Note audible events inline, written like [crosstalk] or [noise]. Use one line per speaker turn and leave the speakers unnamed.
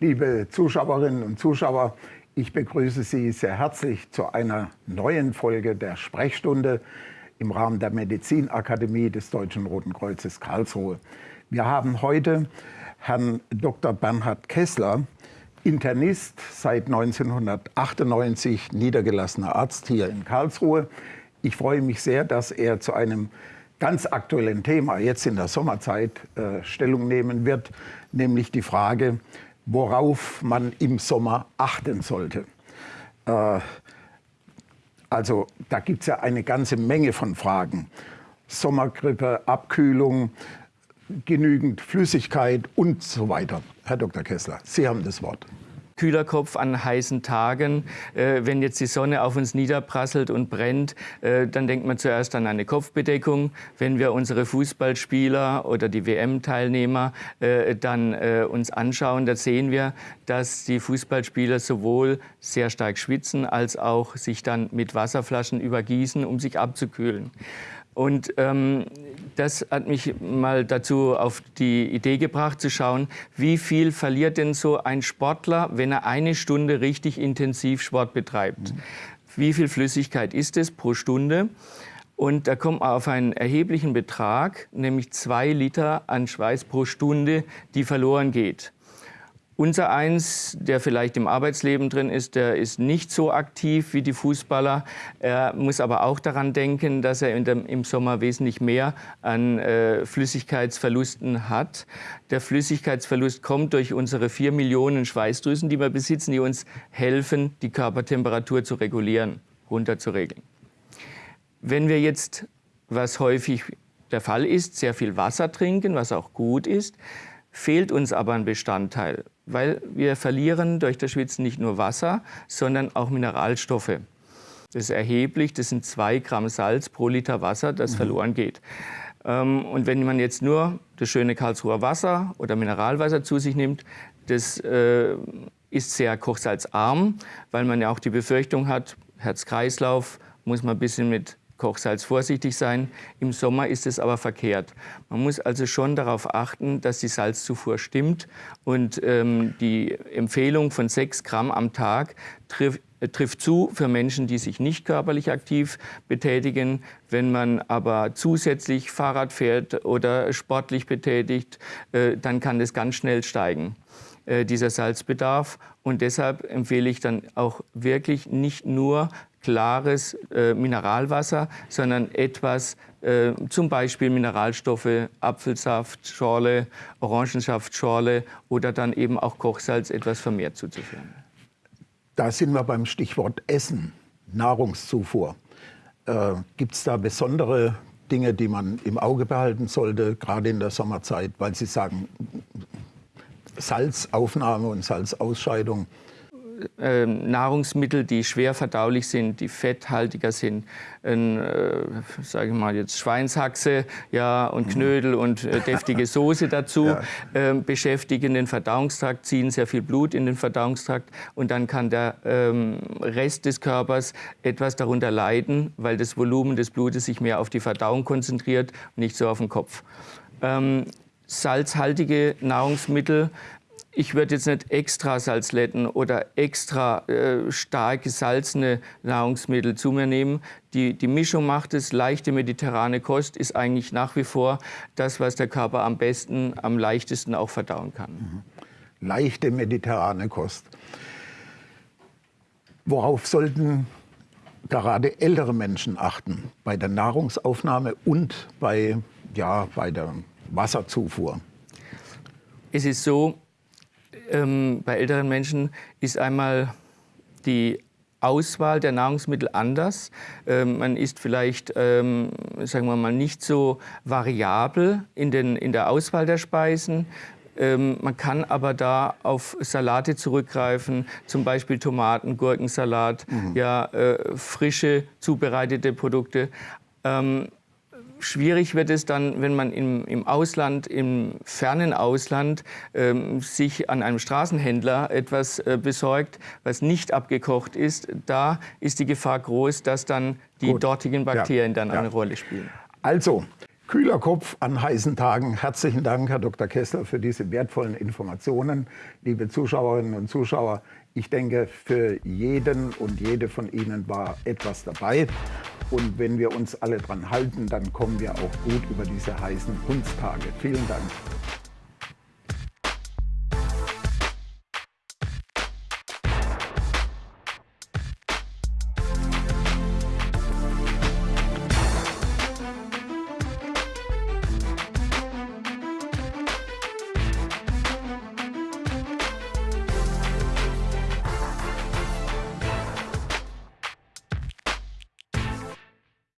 Liebe Zuschauerinnen und Zuschauer, ich begrüße Sie sehr herzlich zu einer neuen Folge der Sprechstunde im Rahmen der Medizinakademie des Deutschen Roten Kreuzes Karlsruhe. Wir haben heute Herrn Dr. Bernhard Kessler, Internist, seit 1998 niedergelassener Arzt hier in Karlsruhe. Ich freue mich sehr, dass er zu einem ganz aktuellen Thema jetzt in der Sommerzeit äh, Stellung nehmen wird, nämlich die Frage, worauf man im Sommer achten sollte. Äh, also da gibt es ja eine ganze Menge von Fragen. Sommergrippe, Abkühlung, genügend Flüssigkeit und so weiter. Herr Dr. Kessler, Sie haben das Wort
kühler Kopf an heißen Tagen. Äh, wenn jetzt die Sonne auf uns niederprasselt und brennt, äh, dann denkt man zuerst an eine Kopfbedeckung. Wenn wir unsere Fußballspieler oder die WM-Teilnehmer äh, dann äh, uns anschauen, da sehen wir, dass die Fußballspieler sowohl sehr stark schwitzen, als auch sich dann mit Wasserflaschen übergießen, um sich abzukühlen. Und ähm, das hat mich mal dazu auf die Idee gebracht, zu schauen, wie viel verliert denn so ein Sportler, wenn er eine Stunde richtig intensiv Sport betreibt. Mhm. Wie viel Flüssigkeit ist es pro Stunde? Und da kommt man auf einen erheblichen Betrag, nämlich zwei Liter an Schweiß pro Stunde, die verloren geht. Unser eins, der vielleicht im Arbeitsleben drin ist, der ist nicht so aktiv wie die Fußballer. Er muss aber auch daran denken, dass er dem, im Sommer wesentlich mehr an äh, Flüssigkeitsverlusten hat. Der Flüssigkeitsverlust kommt durch unsere vier Millionen Schweißdrüsen, die wir besitzen, die uns helfen, die Körpertemperatur zu regulieren, runterzuregeln. Wenn wir jetzt, was häufig der Fall ist, sehr viel Wasser trinken, was auch gut ist, fehlt uns aber ein Bestandteil weil wir verlieren durch das Schwitzen nicht nur Wasser, sondern auch Mineralstoffe. Das ist erheblich, das sind zwei Gramm Salz pro Liter Wasser, das mhm. verloren geht. Ähm, und wenn man jetzt nur das schöne Karlsruher Wasser oder Mineralwasser zu sich nimmt, das äh, ist sehr kochsalzarm, weil man ja auch die Befürchtung hat, Herz-Kreislauf muss man ein bisschen mit Kochsalz vorsichtig sein. Im Sommer ist es aber verkehrt. Man muss also schon darauf achten, dass die Salzzufuhr stimmt. Und ähm, die Empfehlung von 6 Gramm am Tag trifft, äh, trifft zu für Menschen, die sich nicht körperlich aktiv betätigen. Wenn man aber zusätzlich Fahrrad fährt oder sportlich betätigt, äh, dann kann das ganz schnell steigen äh, dieser Salzbedarf. Und deshalb empfehle ich dann auch wirklich nicht nur klares äh, Mineralwasser, sondern etwas, äh, zum Beispiel Mineralstoffe, Apfelsaft, Schorle, Orangensaft, Schorle oder dann eben auch Kochsalz etwas vermehrt zuzuführen.
Da sind wir beim Stichwort Essen, Nahrungszufuhr. Äh, Gibt es da besondere Dinge, die man im Auge behalten sollte, gerade in der Sommerzeit, weil Sie sagen, Salzaufnahme und Salzausscheidung
äh, Nahrungsmittel, die schwer verdaulich sind, die fetthaltiger sind, äh, sage ich mal jetzt Schweinshaxe, ja und mhm. Knödel und äh, deftige [laughs] Soße dazu ja. äh, beschäftigen den Verdauungstrakt, ziehen sehr viel Blut in den Verdauungstrakt und dann kann der ähm, Rest des Körpers etwas darunter leiden, weil das Volumen des Blutes sich mehr auf die Verdauung konzentriert und nicht so auf den Kopf. Ähm, salzhaltige Nahrungsmittel ich würde jetzt nicht extra Salzletten oder extra äh, stark gesalzene Nahrungsmittel zu mir nehmen. Die, die Mischung macht es. Leichte mediterrane Kost ist eigentlich nach wie vor das, was der Körper am besten, am leichtesten auch verdauen kann.
Mhm. Leichte mediterrane Kost. Worauf sollten gerade ältere Menschen achten bei der Nahrungsaufnahme und bei, ja, bei der Wasserzufuhr?
Es ist so, ähm, bei älteren Menschen ist einmal die Auswahl der Nahrungsmittel anders. Ähm, man ist vielleicht, ähm, sagen wir mal, nicht so variabel in, den, in der Auswahl der Speisen. Ähm, man kann aber da auf Salate zurückgreifen, zum Beispiel Tomaten, Gurkensalat, mhm. ja, äh, frische zubereitete Produkte. Ähm, Schwierig wird es dann, wenn man im, im Ausland, im fernen Ausland, ähm, sich an einem Straßenhändler etwas äh, besorgt, was nicht abgekocht ist. Da ist die Gefahr groß, dass dann die Gut. dortigen Bakterien ja. dann ja. eine Rolle spielen.
Also, Kühler Kopf an heißen Tagen. Herzlichen Dank, Herr Dr. Kessler, für diese wertvollen Informationen. Liebe Zuschauerinnen und Zuschauer, ich denke, für jeden und jede von Ihnen war etwas dabei. Und wenn wir uns alle dran halten, dann kommen wir auch gut über diese heißen Hundstage. Vielen Dank.